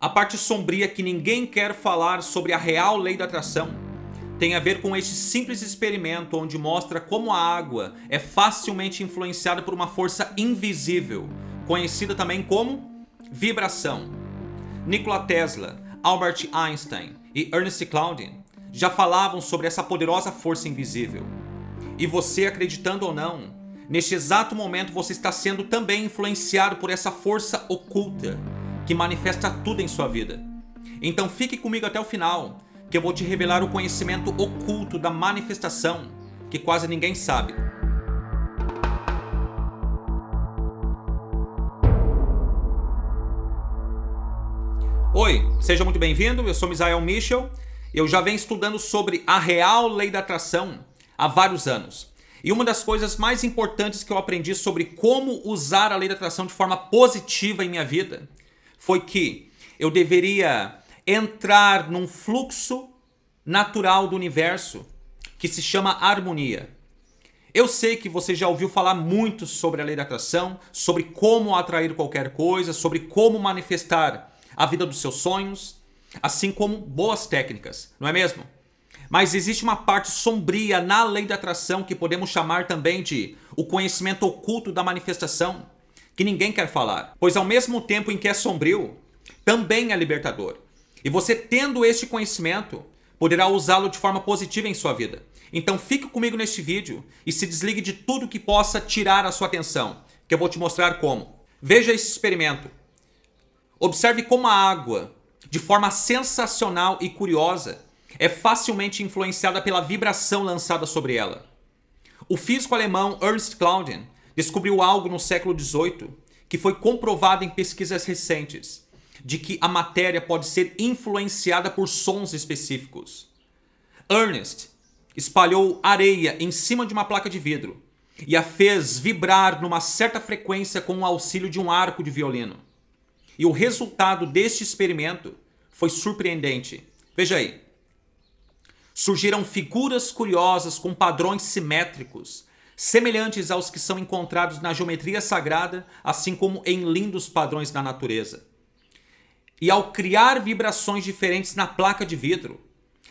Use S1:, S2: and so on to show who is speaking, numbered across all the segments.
S1: A parte sombria que ninguém quer falar sobre a real lei da atração tem a ver com este simples experimento onde mostra como a água é facilmente influenciada por uma força invisível, conhecida também como vibração. Nikola Tesla, Albert Einstein e Ernest Cloudin já falavam sobre essa poderosa força invisível. E você, acreditando ou não, neste exato momento você está sendo também influenciado por essa força oculta que manifesta tudo em sua vida. Então fique comigo até o final, que eu vou te revelar o conhecimento oculto da manifestação, que quase ninguém sabe. Oi, seja muito bem-vindo, eu sou Misael Michel, eu já venho estudando sobre a real lei da atração há vários anos. E uma das coisas mais importantes que eu aprendi sobre como usar a lei da atração de forma positiva em minha vida foi que eu deveria entrar num fluxo natural do universo que se chama harmonia. Eu sei que você já ouviu falar muito sobre a lei da atração, sobre como atrair qualquer coisa, sobre como manifestar a vida dos seus sonhos, assim como boas técnicas, não é mesmo? Mas existe uma parte sombria na lei da atração que podemos chamar também de o conhecimento oculto da manifestação que ninguém quer falar. Pois ao mesmo tempo em que é sombrio, também é libertador. E você tendo este conhecimento, poderá usá-lo de forma positiva em sua vida. Então fique comigo neste vídeo e se desligue de tudo que possa tirar a sua atenção, que eu vou te mostrar como. Veja esse experimento. Observe como a água, de forma sensacional e curiosa, é facilmente influenciada pela vibração lançada sobre ela. O físico alemão Ernst Claudian descobriu algo no século XVIII que foi comprovado em pesquisas recentes, de que a matéria pode ser influenciada por sons específicos. Ernest espalhou areia em cima de uma placa de vidro e a fez vibrar numa certa frequência com o auxílio de um arco de violino. E o resultado deste experimento foi surpreendente. Veja aí. Surgiram figuras curiosas com padrões simétricos semelhantes aos que são encontrados na geometria sagrada, assim como em lindos padrões da natureza. E ao criar vibrações diferentes na placa de vidro,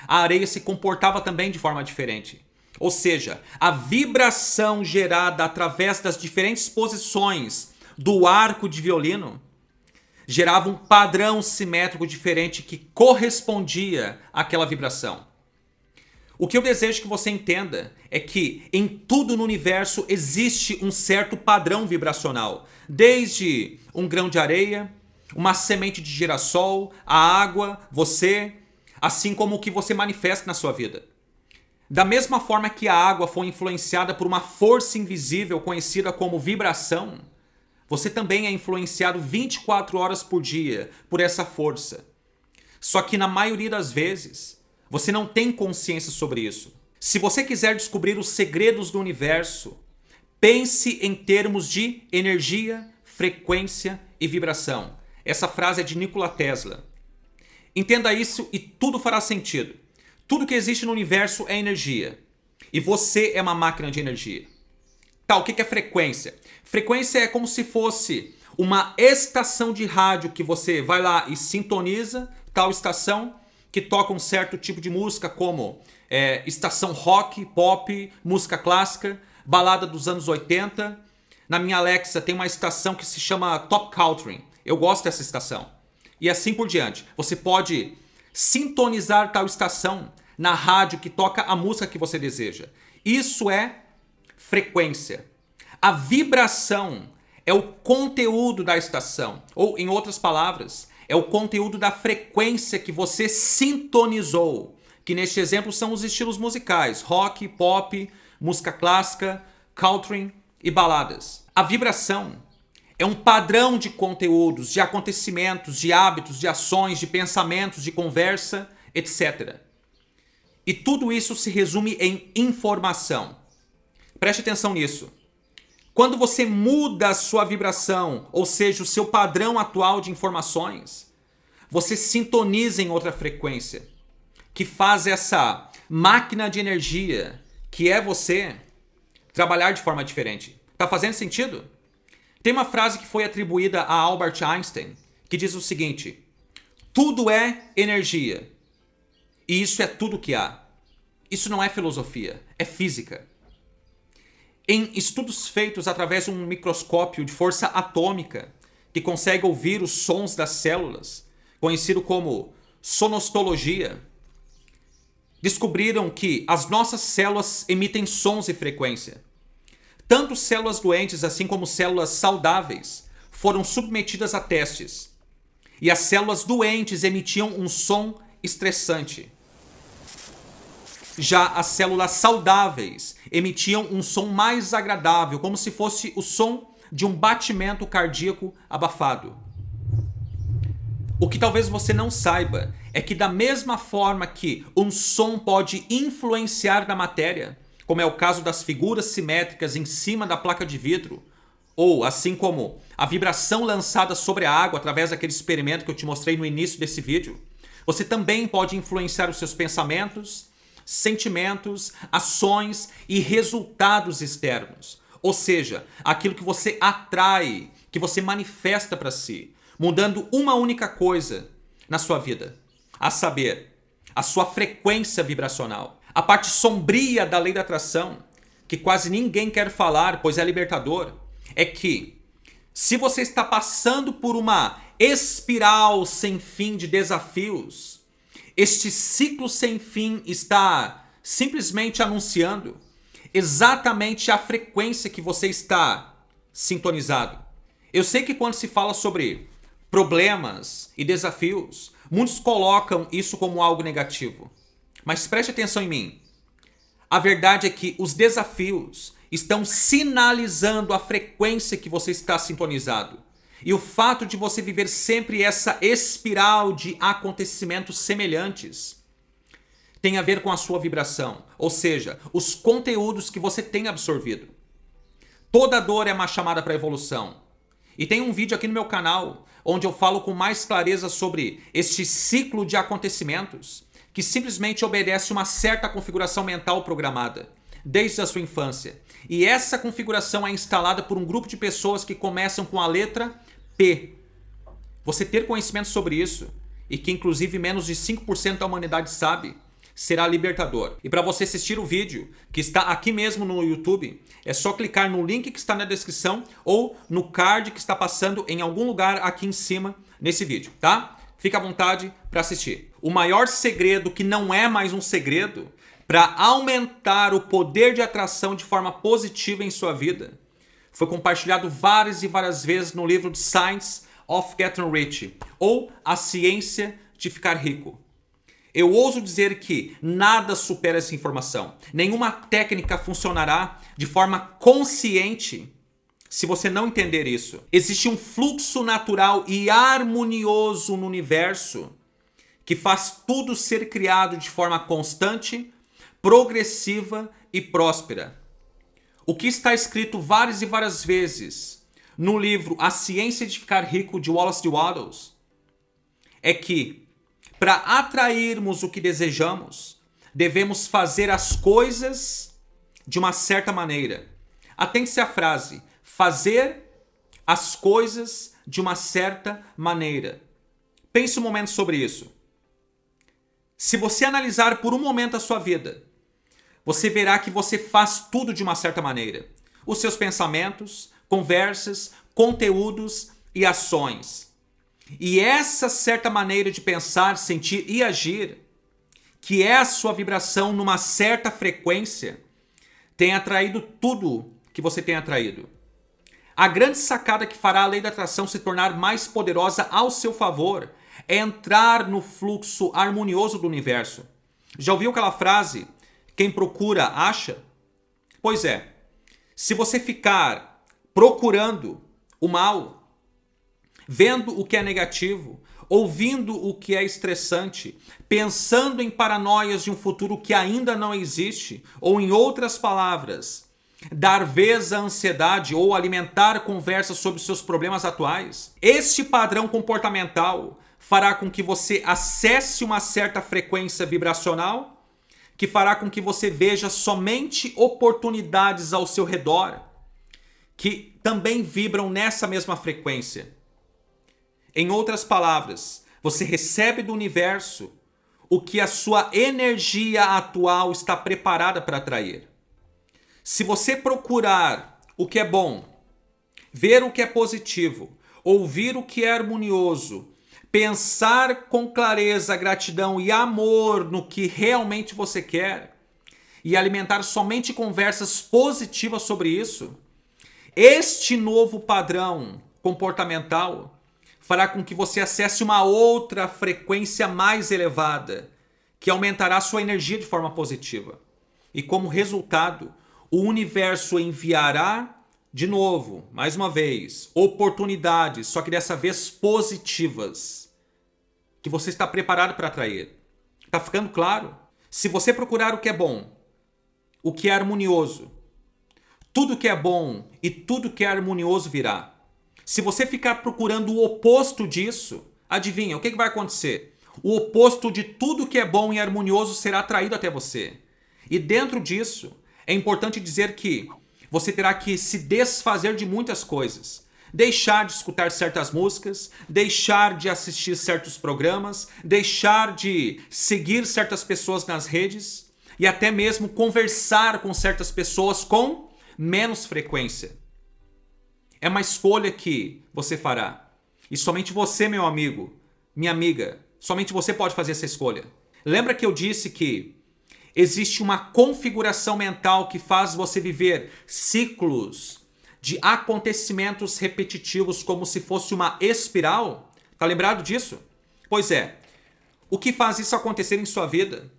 S1: a areia se comportava também de forma diferente. Ou seja, a vibração gerada através das diferentes posições do arco de violino gerava um padrão simétrico diferente que correspondia àquela vibração. O que eu desejo que você entenda é que em tudo no universo existe um certo padrão vibracional. Desde um grão de areia, uma semente de girassol, a água, você, assim como o que você manifesta na sua vida. Da mesma forma que a água foi influenciada por uma força invisível conhecida como vibração, você também é influenciado 24 horas por dia por essa força. Só que na maioria das vezes, você não tem consciência sobre isso. Se você quiser descobrir os segredos do universo, pense em termos de energia, frequência e vibração. Essa frase é de Nikola Tesla. Entenda isso e tudo fará sentido. Tudo que existe no universo é energia. E você é uma máquina de energia. Tá, o que é frequência? Frequência é como se fosse uma estação de rádio que você vai lá e sintoniza tal estação que toca um certo tipo de música como é, estação rock, pop, música clássica, balada dos anos 80. Na minha Alexa tem uma estação que se chama Top Country. Eu gosto dessa estação. E assim por diante. Você pode sintonizar tal estação na rádio que toca a música que você deseja. Isso é frequência. A vibração é o conteúdo da estação. Ou, em outras palavras, é o conteúdo da frequência que você sintonizou, que neste exemplo são os estilos musicais, rock, pop, música clássica, country e baladas. A vibração é um padrão de conteúdos, de acontecimentos, de hábitos, de ações, de pensamentos, de conversa, etc. E tudo isso se resume em informação. Preste atenção nisso. Quando você muda a sua vibração, ou seja, o seu padrão atual de informações, você sintoniza em outra frequência, que faz essa máquina de energia, que é você, trabalhar de forma diferente. Tá fazendo sentido? Tem uma frase que foi atribuída a Albert Einstein, que diz o seguinte, tudo é energia. E isso é tudo que há. Isso não é filosofia, é física. Em estudos feitos através de um microscópio de força atômica, que consegue ouvir os sons das células, conhecido como sonostologia, descobriram que as nossas células emitem sons e frequência. Tanto células doentes assim como células saudáveis foram submetidas a testes. E as células doentes emitiam um som estressante. Já as células saudáveis emitiam um som mais agradável, como se fosse o som de um batimento cardíaco abafado. O que talvez você não saiba é que da mesma forma que um som pode influenciar na matéria, como é o caso das figuras simétricas em cima da placa de vidro, ou assim como a vibração lançada sobre a água através daquele experimento que eu te mostrei no início desse vídeo, você também pode influenciar os seus pensamentos, sentimentos, ações e resultados externos. Ou seja, aquilo que você atrai, que você manifesta para si, mudando uma única coisa na sua vida, a saber, a sua frequência vibracional. A parte sombria da lei da atração, que quase ninguém quer falar, pois é libertador, é que se você está passando por uma espiral sem fim de desafios, este ciclo sem fim está simplesmente anunciando exatamente a frequência que você está sintonizado. Eu sei que quando se fala sobre problemas e desafios, muitos colocam isso como algo negativo. Mas preste atenção em mim. A verdade é que os desafios estão sinalizando a frequência que você está sintonizado. E o fato de você viver sempre essa espiral de acontecimentos semelhantes tem a ver com a sua vibração, ou seja, os conteúdos que você tem absorvido. Toda dor é uma chamada para evolução. E tem um vídeo aqui no meu canal onde eu falo com mais clareza sobre este ciclo de acontecimentos que simplesmente obedece uma certa configuração mental programada desde a sua infância. E essa configuração é instalada por um grupo de pessoas que começam com a letra P. Você ter conhecimento sobre isso, e que inclusive menos de 5% da humanidade sabe, será libertador. E para você assistir o vídeo, que está aqui mesmo no YouTube, é só clicar no link que está na descrição ou no card que está passando em algum lugar aqui em cima nesse vídeo, tá? Fica à vontade para assistir. O maior segredo, que não é mais um segredo, para aumentar o poder de atração de forma positiva em sua vida, foi compartilhado várias e várias vezes no livro The Science of Getting Rich, ou A Ciência de Ficar Rico. Eu ouso dizer que nada supera essa informação. Nenhuma técnica funcionará de forma consciente se você não entender isso. Existe um fluxo natural e harmonioso no universo que faz tudo ser criado de forma constante, progressiva e próspera. O que está escrito várias e várias vezes no livro A Ciência de Ficar Rico de Wallace de Waddles é que para atrairmos o que desejamos, devemos fazer as coisas de uma certa maneira. Atente-se à frase, fazer as coisas de uma certa maneira. Pense um momento sobre isso. Se você analisar por um momento a sua vida, você verá que você faz tudo de uma certa maneira. Os seus pensamentos, conversas, conteúdos e ações. E essa certa maneira de pensar, sentir e agir, que é a sua vibração numa certa frequência, tem atraído tudo que você tem atraído. A grande sacada que fará a lei da atração se tornar mais poderosa ao seu favor é entrar no fluxo harmonioso do universo. Já ouviu aquela frase? Quem procura, acha? Pois é, se você ficar procurando o mal, vendo o que é negativo, ouvindo o que é estressante, pensando em paranoias de um futuro que ainda não existe, ou em outras palavras, dar vez à ansiedade ou alimentar conversas sobre seus problemas atuais, este padrão comportamental fará com que você acesse uma certa frequência vibracional que fará com que você veja somente oportunidades ao seu redor que também vibram nessa mesma frequência. Em outras palavras, Você recebe do universo o que a sua energia atual está preparada para atrair. Se você procurar o que é bom, ver o que é positivo, ouvir o que é harmonioso, pensar com clareza, gratidão e amor no que realmente você quer e alimentar somente conversas positivas sobre isso, este novo padrão comportamental fará com que você acesse uma outra frequência mais elevada, que aumentará sua energia de forma positiva. E como resultado, o universo enviará de novo, mais uma vez, oportunidades, só que dessa vez positivas, que você está preparado para atrair. Está ficando claro? Se você procurar o que é bom, o que é harmonioso, tudo que é bom e tudo que é harmonioso virá. Se você ficar procurando o oposto disso, adivinha, o que, que vai acontecer? O oposto de tudo que é bom e harmonioso será atraído até você. E dentro disso, é importante dizer que você terá que se desfazer de muitas coisas. Deixar de escutar certas músicas, deixar de assistir certos programas, deixar de seguir certas pessoas nas redes e até mesmo conversar com certas pessoas com menos frequência. É uma escolha que você fará. E somente você, meu amigo, minha amiga, somente você pode fazer essa escolha. Lembra que eu disse que existe uma configuração mental que faz você viver ciclos de acontecimentos repetitivos como se fosse uma espiral? Tá lembrado disso? Pois é. O que faz isso acontecer em sua vida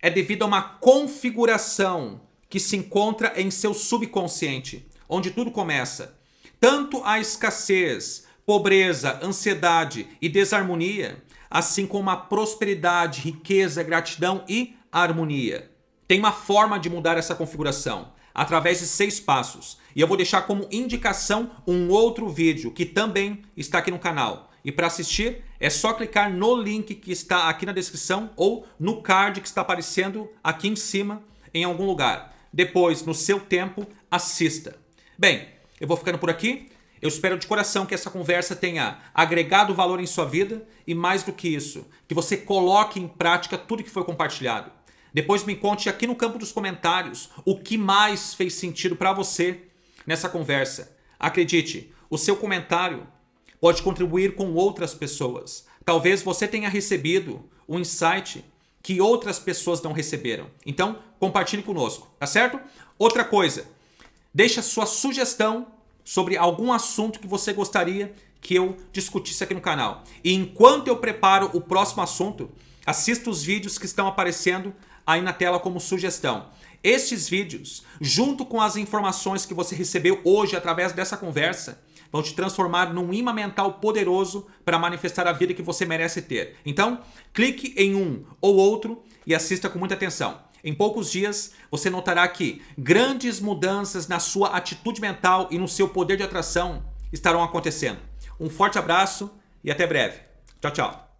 S1: é devido a uma configuração que se encontra em seu subconsciente, onde tudo começa tanto a escassez, pobreza, ansiedade e desarmonia, assim como a prosperidade, riqueza, gratidão e harmonia. Tem uma forma de mudar essa configuração, através de seis passos. E eu vou deixar como indicação um outro vídeo que também está aqui no canal. E para assistir é só clicar no link que está aqui na descrição ou no card que está aparecendo aqui em cima em algum lugar. Depois, no seu tempo, assista. Bem, eu vou ficando por aqui. Eu espero de coração que essa conversa tenha agregado valor em sua vida e mais do que isso, que você coloque em prática tudo que foi compartilhado. Depois me conte aqui no campo dos comentários o que mais fez sentido para você nessa conversa. Acredite, o seu comentário pode contribuir com outras pessoas. Talvez você tenha recebido um insight que outras pessoas não receberam. Então, compartilhe conosco, tá certo? Outra coisa, Deixa sua sugestão sobre algum assunto que você gostaria que eu discutisse aqui no canal. E enquanto eu preparo o próximo assunto, assista os vídeos que estão aparecendo aí na tela como sugestão. Estes vídeos, junto com as informações que você recebeu hoje através dessa conversa, vão te transformar num imã mental poderoso para manifestar a vida que você merece ter. Então, clique em um ou outro e assista com muita atenção. Em poucos dias, você notará que grandes mudanças na sua atitude mental e no seu poder de atração estarão acontecendo. Um forte abraço e até breve. Tchau, tchau.